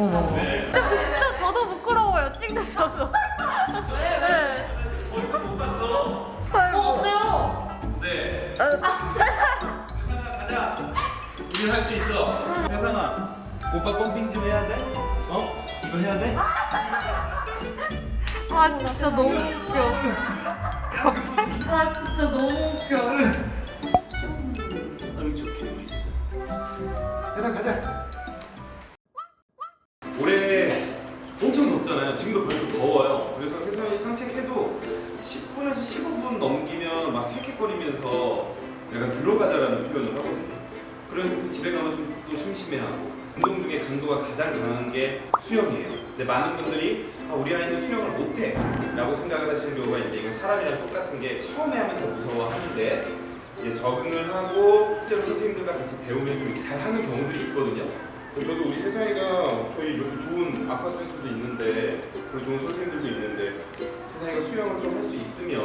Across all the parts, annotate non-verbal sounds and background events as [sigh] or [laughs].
어머. 네. 진짜, 진짜 저도 부끄러워요. 찍는 저도. 네. 얼굴 못 봤어. 아이고. 어, 어때요? 네. 아, 세상아 가자. 우리 할수 있어. 세상아, 오빠 펌핑 좀 해야 돼? 어? 이거 해야 돼? 아 진짜 너무 웃겨. 갑자기. 아 진짜 너무 그래서 집에 가면 좀 또 심심해하고 운동 중에 강도가 가장 강한 게 수영이에요. 근데 많은 분들이 아, 우리 아이는 수영을 못해 라고 생각을 하시는 경우가 있는데 이건 사람이랑 똑같은 게 처음에 하면 더 무서워하는데 이제 적응을 하고 실제로 선생님들과 같이 배우면 좀 이렇게 잘하는 경우들이 있거든요. 저도 우리 세상이가 저희 이렇게 좋은 아쿠아센터도 있는데 그리고 좋은 선생님들도 있는데 세상이가 수영을 좀 할 수 있으면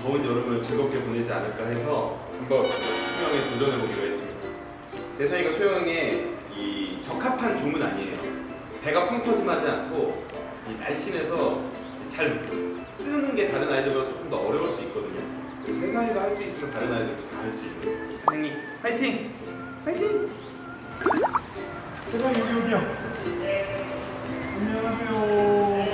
더운 여름을 즐겁게 보내지 않을까 해서 한번 수영에 도전해 보기로 세상이가 수영에 이 적합한 종은 아니에요. 배가 펑 터짐하지 않고 이 날씬해서 잘 뜨는 게 다른 아이들보다 조금 더 어려울 수 있거든요. 세상이가 할 수 있으면 다른 아이들도 다 할 수 있는. 세상이 파이팅! 파이팅! 세상이 여기 어디야? 안녕하세요.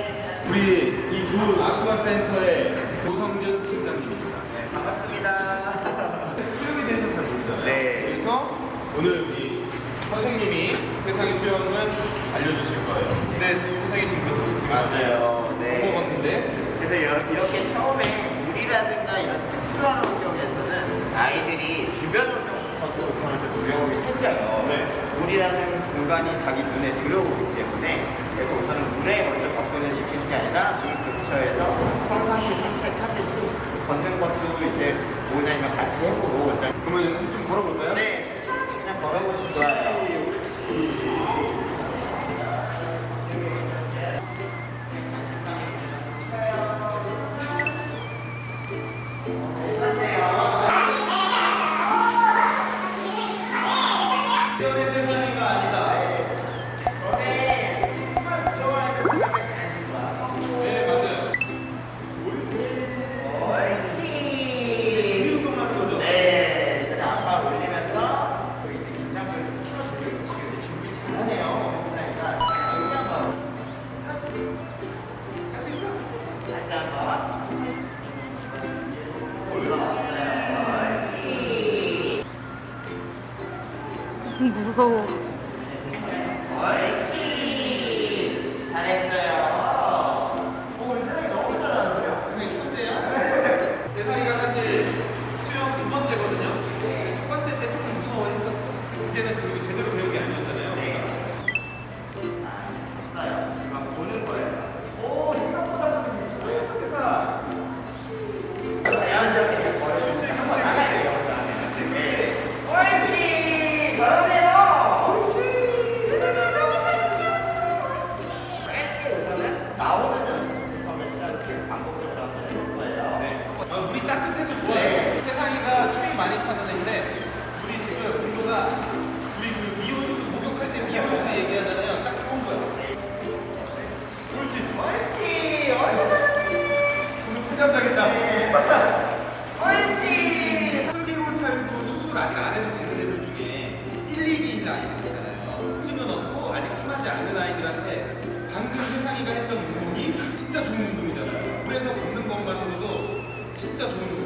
우리 이 좋은 아쿠아 센터의 조성준 팀장님입니다. 네, 반갑습니다. 수영에 대해서 잘 모르잖아요. 네. 그래서 오늘 우리 선생님이 세상의 수영을 알려주실 거예요. 근데 세상이 지금 맞아요. 네. 먹었는데 그래서 여- 이렇게 처음에 물이라든가 이런 특수한 환경에서는 아이들이 주변 환경부터 우선은 두려움이 생겨요. 네. 물이라는 공간이 자기 눈에 들어오기 때문에 그래서 우선은 물에 먼저 접근을 시키는 게 아니라 물 근처에서 평상시 산책하듯이 걷는 것도 이제 모자이면 같이 해보고 일단 그러면 좀 걸어볼까요? 무 진짜 좋은 운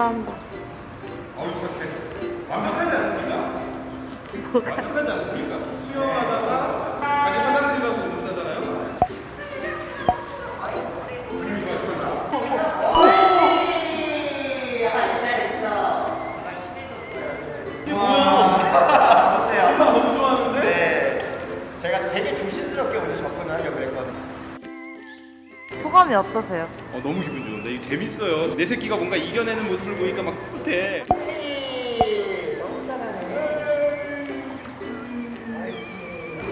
한다 한다. 어우 착해. 완벽하지 않습니까? 완벽하지 않습니까? 수영하다가 자기 화장실 가서? 네. 제가 되게 조심스럽게 했거든요. 소감이 어떠세요? 어 너무 기분 좋은데 이거 재밌어요. 내 새끼가 뭔가 이겨내는 모습을 보니까 막 뿌듯해. 혹시 너무 잘하네.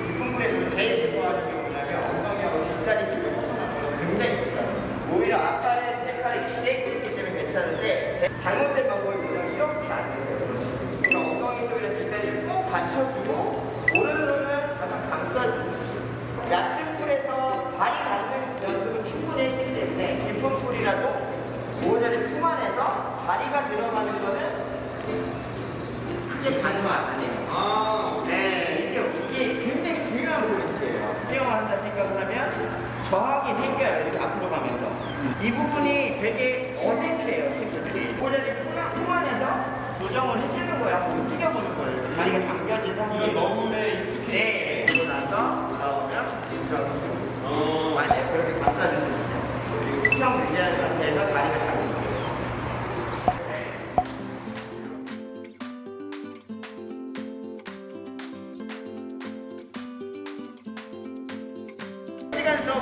기쁨물에서 제일 좋아하는 게 뭐냐면 엉덩이하고 뒷다리 쪽을 뻗어나가서 굉장히 좋아요. 오히려 아까는 제 팔이 기대고 있기 때문에 괜찮은데 잘못된 방법이 뭐냐면 이렇게 안 돼요. 그러니까 엉덩이 쪽이랑 뒷다리를 꼭 받쳐주고 오른손은 가장 감싸주고 얕은 풀에서 발이 닿는 연습을 충분히 했기 때문에 깊은 풀이라도 모자를 품 다리가 들어가는 거는 크게 가능은 아니에요. 아 네, 이게, 이게 굉장히 중요한 포인트예요. 수영을 한다 생각을 하면 저항이 생겨요. 이렇게 앞으로 가면서. 이 부분이 되게 어색해요, 친구들이. 품 안에서 조정을 해주는 거야. 한번 움직여보는 거예요. 다리가 당겨진 상태로. 너무에 익숙해. 네, 그리고 나서 나오면 조정. 어. 만약에 그렇게 감싸주시면 돼요. 그리고 수평 유지하는 상태에서 다리가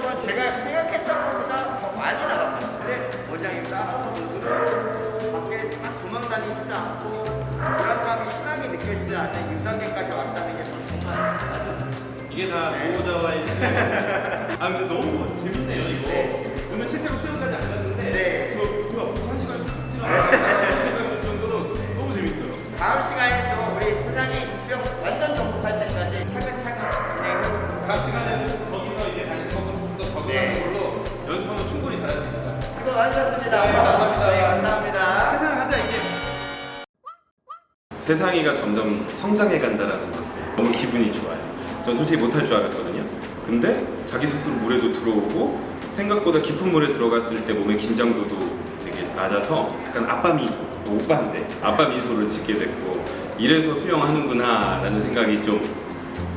수업은 제가 생각했던 것보다 더 많이 나갔어요. 근데 원장님 따라서 밖에 막 도망다니지도 않고 불안감이 심하게 느껴지지 않는 6단계까지 왔다는 게 정말 아주 이게 다 보호자와의 [laughs] 시간. 아 근데 너무 재밌네요 이거. 오늘 실제로 수영까지 안 갔는데 네. 그 뭐야 무슨 한 시간 쭉 지나갈 정도로 너무 재밌어요. 다음 시간에 세상이가 점점 성장해 간다라는 것에 너무 기분이 좋아요. 전 솔직히 못할 줄 알았거든요. 근데 자기 스스로 물에도 들어오고 생각보다 깊은 물에 들어갔을 때 몸의 긴장도도 되게 낮아서 약간 아빠 미소, 뭐 오빠인데 아빠 미소를 짓게 됐고 이래서 수영하는구나 라는 생각이 좀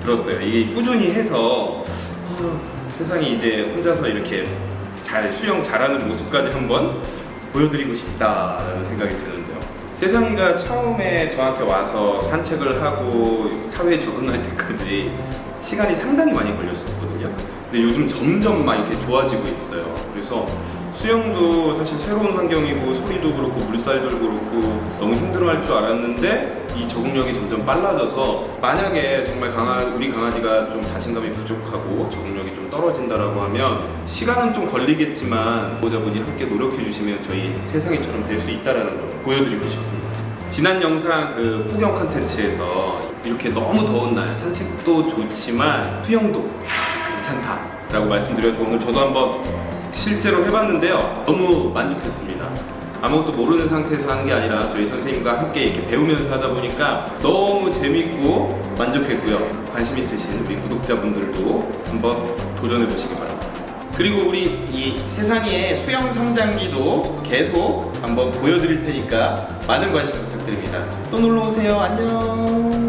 들었어요. 이게 꾸준히 해서 어, 세상이 이제 혼자서 이렇게 잘 수영 잘하는 모습까지 한번 보여드리고 싶다라는 생각이 드는데요. 세상이가 처음에 저한테 와서 산책을 하고 사회에 적응할 때까지 시간이 상당히 많이 걸렸었거든요. 근데 요즘 점점 막 이렇게 좋아지고 있어요. 그래서 수영도 사실 새로운 환경이고 소리도 그렇고 물살도 그렇고 너무 힘들어 할 줄 알았는데 이 적응력이 점점 빨라져서 만약에 정말 강아 우리 강아지가 좀 자신감이 부족하고 적응력이 좀 떨어진다라고 하면 시간은 좀 걸리겠지만 보호자분이 함께 노력해 주시면 저희 세상이처럼 될 수 있다라는 걸 보여드리고 싶습니다. 지난 영상 그 폭염 컨텐츠에서 이렇게 너무 더운 날 산책도 좋지만 수영도 괜찮다 라고 말씀드려서 오늘 저도 한번 실제로 해봤는데요. 너무 만족했습니다. 아무것도 모르는 상태에서 하는 게 아니라 저희 선생님과 함께 이렇게 배우면서 하다 보니까 너무 재밌고 만족했고요. 관심 있으신 우리 구독자분들도 한번 도전해 보시기 바랍니다. 그리고 우리 이 세상의 수영 성장기도 계속 한번 보여드릴 테니까 많은 관심 부탁드립니다. 또 놀러 오세요. 안녕.